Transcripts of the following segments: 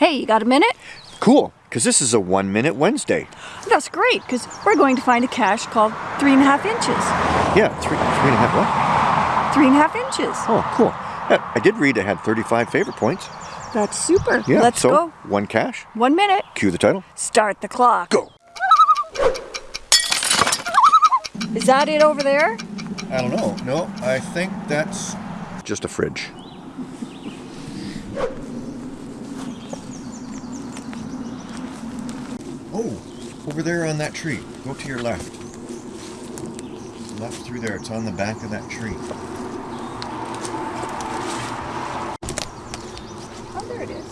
Hey, you got a minute? Cool, because this is a one minute Wednesday. That's great, because we're going to find a cache called three and a half inches. Yeah, three, three and a half what? Three and a half inches. Oh, cool. Yeah, I did read it had 35 favorite points. That's super. Yeah, Let's so go. one cache. One minute. Cue the title. Start the clock. Go. Is that it over there? I don't know. No, I think that's just a fridge. Oh, over there on that tree. Go to your left. Left through there. It's on the back of that tree. Oh, there it is.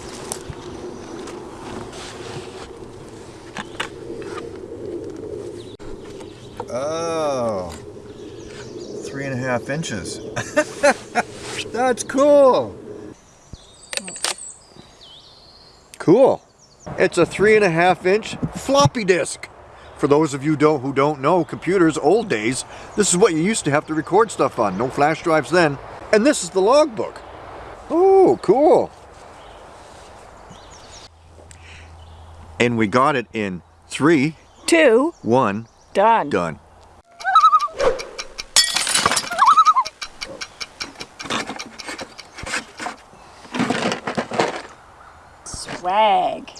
Oh, three and a half inches. That's cool. Oh. Cool. It's a three and a half inch floppy disk. For those of you don't, who don't know computers, old days, this is what you used to have to record stuff on. No flash drives then. And this is the logbook. Oh, cool. And we got it in three, two, one. Done. done. Swag.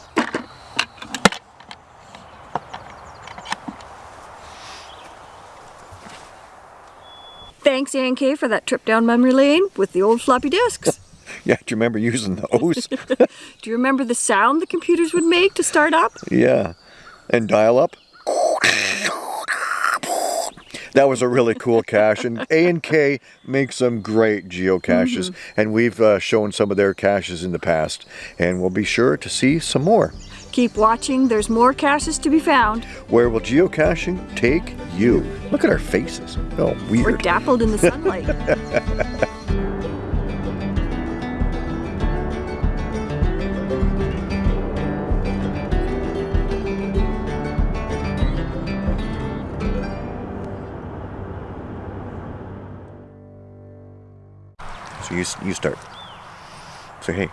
Thanks, A&K, for that trip down memory lane with the old floppy disks. Yeah, do you remember using those? Do you remember the sound the computers would make to start up? yeah. And dial up? That was a really cool cache, and A and K make some great geocaches, and we've uh, shown some of their caches in the past, and we'll be sure to see some more. Keep watching, there's more caches to be found. Where will geocaching take you? Look at our faces. Oh, We're dappled in the sunlight. So you, you start. Say hey.